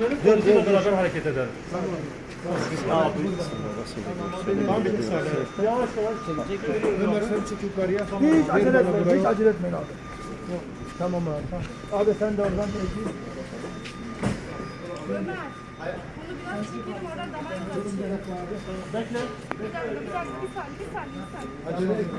verin. Polisimle beraber hareket edelim. Tamam bitti saniye. Yavaş yavaş çek. Ömer sen çık yukarıya. Hiç acele etmeyin, hiç acele etmeyin abi. Tamam abi. Abi sen de oradan peki. Ömer. Bunu biraz çekelim oradan damar yolu. Bekle. Bir saniye, bir saniye, bir saniye. Acele etme.